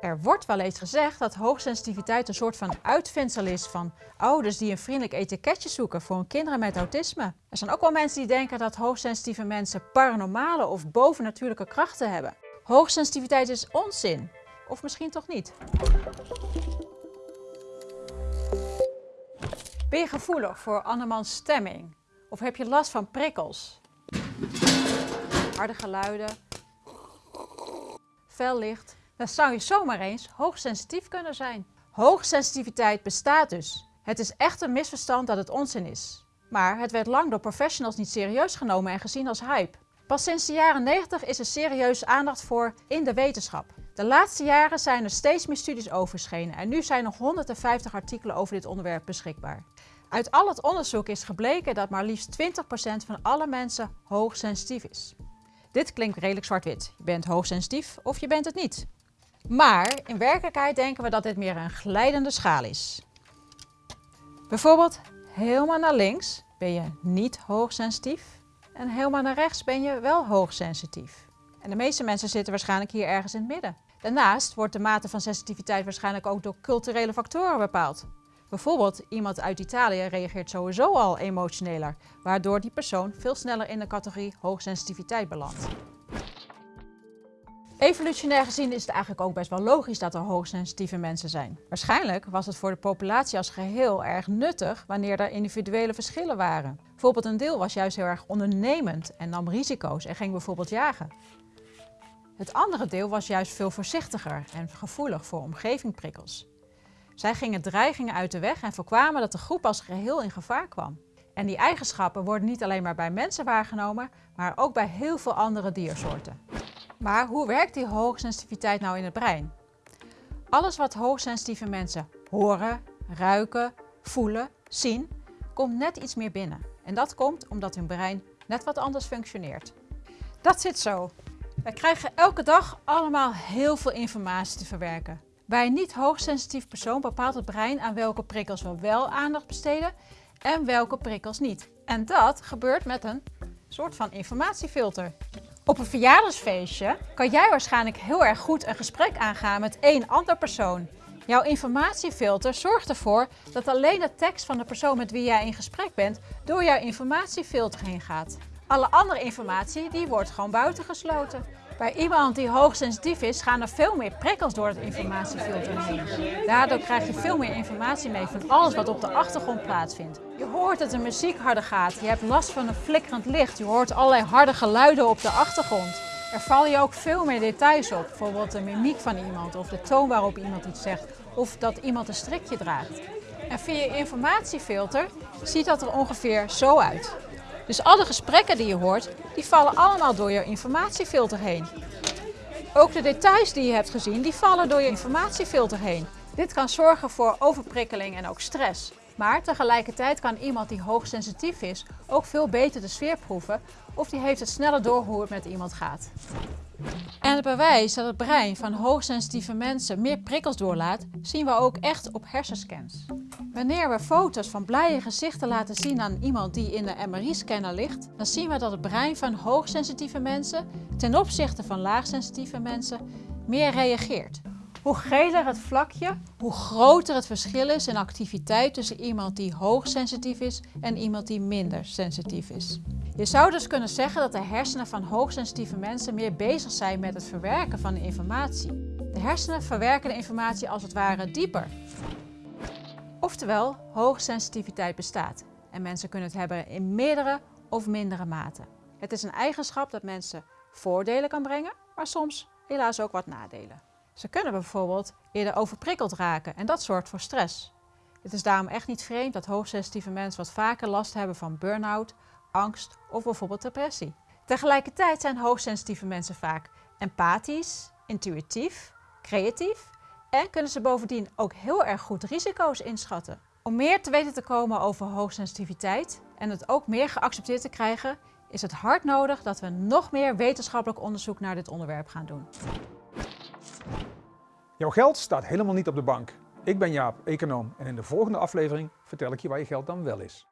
Er wordt wel eens gezegd dat hoogsensitiviteit een soort van uitvindsel is van ouders die een vriendelijk etiketje zoeken voor hun kinderen met autisme. Er zijn ook wel mensen die denken dat hoogsensitieve mensen paranormale of bovennatuurlijke krachten hebben. Hoogsensitiviteit is onzin. Of misschien toch niet. Ben je gevoelig voor andermans stemming? Of heb je last van prikkels? Harde geluiden, fel licht, dan zou je zomaar eens hoogsensitief kunnen zijn. Hoogsensitiviteit bestaat dus. Het is echt een misverstand dat het onzin is. Maar het werd lang door professionals niet serieus genomen en gezien als hype. Pas sinds de jaren 90 is er serieus aandacht voor in de wetenschap. De laatste jaren zijn er steeds meer studies over en nu zijn nog 150 artikelen over dit onderwerp beschikbaar. Uit al het onderzoek is gebleken dat maar liefst 20% van alle mensen hoogsensitief is. Dit klinkt redelijk zwart-wit. Je bent hoogsensitief of je bent het niet. Maar in werkelijkheid denken we dat dit meer een glijdende schaal is. Bijvoorbeeld helemaal naar links ben je niet hoogsensitief en helemaal naar rechts ben je wel hoogsensitief. En de meeste mensen zitten waarschijnlijk hier ergens in het midden. Daarnaast wordt de mate van sensitiviteit waarschijnlijk ook door culturele factoren bepaald. Bijvoorbeeld iemand uit Italië reageert sowieso al emotioneler, waardoor die persoon veel sneller in de categorie hoogsensitiviteit belandt. Evolutionair gezien is het eigenlijk ook best wel logisch dat er hoogsensitieve mensen zijn. Waarschijnlijk was het voor de populatie als geheel erg nuttig wanneer er individuele verschillen waren. Bijvoorbeeld een deel was juist heel erg ondernemend en nam risico's en ging bijvoorbeeld jagen. Het andere deel was juist veel voorzichtiger en gevoelig voor omgevingprikkels. Zij gingen dreigingen uit de weg en voorkwamen dat de groep als geheel in gevaar kwam. En die eigenschappen worden niet alleen maar bij mensen waargenomen, maar ook bij heel veel andere diersoorten. Maar hoe werkt die hoogsensitiviteit nou in het brein? Alles wat hoogsensitieve mensen horen, ruiken, voelen, zien, komt net iets meer binnen. En dat komt omdat hun brein net wat anders functioneert. Dat zit zo. Wij krijgen elke dag allemaal heel veel informatie te verwerken. Bij een niet hoogsensitief persoon bepaalt het brein aan welke prikkels we wel aandacht besteden en welke prikkels niet. En dat gebeurt met een soort van informatiefilter. Op een verjaardagsfeestje kan jij waarschijnlijk heel erg goed een gesprek aangaan met één ander persoon. Jouw informatiefilter zorgt ervoor dat alleen de tekst van de persoon met wie jij in gesprek bent door jouw informatiefilter heen gaat. Alle andere informatie die wordt gewoon buitengesloten. Bij iemand die hoogsensitief is, gaan er veel meer prikkels door het informatiefilter heen. Daardoor krijg je veel meer informatie mee van alles wat op de achtergrond plaatsvindt. Je hoort dat de muziek harder gaat, je hebt last van een flikkerend licht, je hoort allerlei harde geluiden op de achtergrond. Er vallen je ook veel meer details op, bijvoorbeeld de mimiek van iemand of de toon waarop iemand iets zegt of dat iemand een strikje draagt. En via je informatiefilter ziet dat er ongeveer zo uit. Dus alle gesprekken die je hoort, die vallen allemaal door je informatiefilter heen. Ook de details die je hebt gezien, die vallen door je informatiefilter heen. Dit kan zorgen voor overprikkeling en ook stress. Maar tegelijkertijd kan iemand die hoogsensitief is ook veel beter de sfeer proeven of die heeft het sneller door hoe het met iemand gaat. En het bewijs dat het brein van hoogsensitieve mensen meer prikkels doorlaat, zien we ook echt op hersenscans. Wanneer we foto's van blije gezichten laten zien aan iemand die in de MRI-scanner ligt, dan zien we dat het brein van hoogsensitieve mensen ten opzichte van laagsensitieve mensen meer reageert. Hoe geler het vlakje, hoe groter het verschil is in activiteit tussen iemand die hoogsensitief is en iemand die minder sensitief is. Je zou dus kunnen zeggen dat de hersenen van hoogsensitieve mensen meer bezig zijn met het verwerken van de informatie. De hersenen verwerken de informatie als het ware dieper. Oftewel, hoogsensitiviteit bestaat en mensen kunnen het hebben in meerdere of mindere mate. Het is een eigenschap dat mensen voordelen kan brengen, maar soms helaas ook wat nadelen. Ze kunnen bijvoorbeeld eerder overprikkeld raken en dat zorgt voor stress. Het is daarom echt niet vreemd dat hoogsensitieve mensen wat vaker last hebben van burn-out, angst of bijvoorbeeld depressie. Tegelijkertijd zijn hoogsensitieve mensen vaak empathisch, intuïtief, creatief en kunnen ze bovendien ook heel erg goed risico's inschatten. Om meer te weten te komen over hoogsensitiviteit en het ook meer geaccepteerd te krijgen, is het hard nodig dat we nog meer wetenschappelijk onderzoek naar dit onderwerp gaan doen. Jouw geld staat helemaal niet op de bank. Ik ben Jaap, econoom en in de volgende aflevering vertel ik je waar je geld dan wel is.